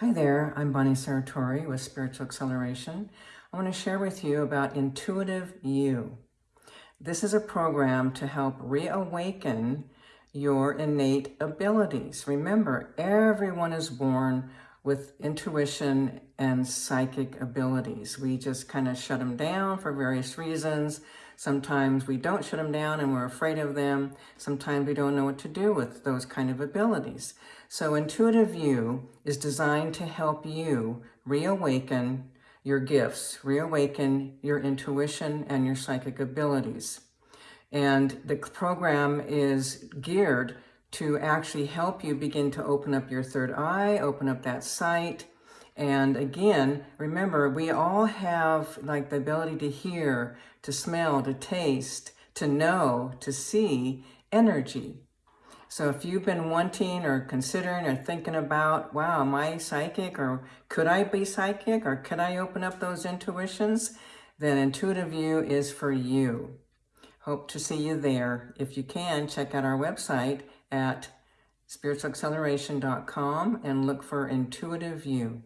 Hi there, I'm Bonnie Sartori with Spiritual Acceleration. I want to share with you about Intuitive You. This is a program to help reawaken your innate abilities. Remember, everyone is born with intuition and psychic abilities. We just kind of shut them down for various reasons. Sometimes we don't shut them down and we're afraid of them. Sometimes we don't know what to do with those kind of abilities. So Intuitive You is designed to help you reawaken your gifts, reawaken your intuition and your psychic abilities. And the program is geared to actually help you begin to open up your third eye, open up that sight, and again, remember, we all have like the ability to hear, to smell, to taste, to know, to see energy. So if you've been wanting or considering or thinking about, wow, am I psychic or could I be psychic or could I open up those intuitions? Then Intuitive You is for you. Hope to see you there. If you can, check out our website at spiritualacceleration.com and look for Intuitive You.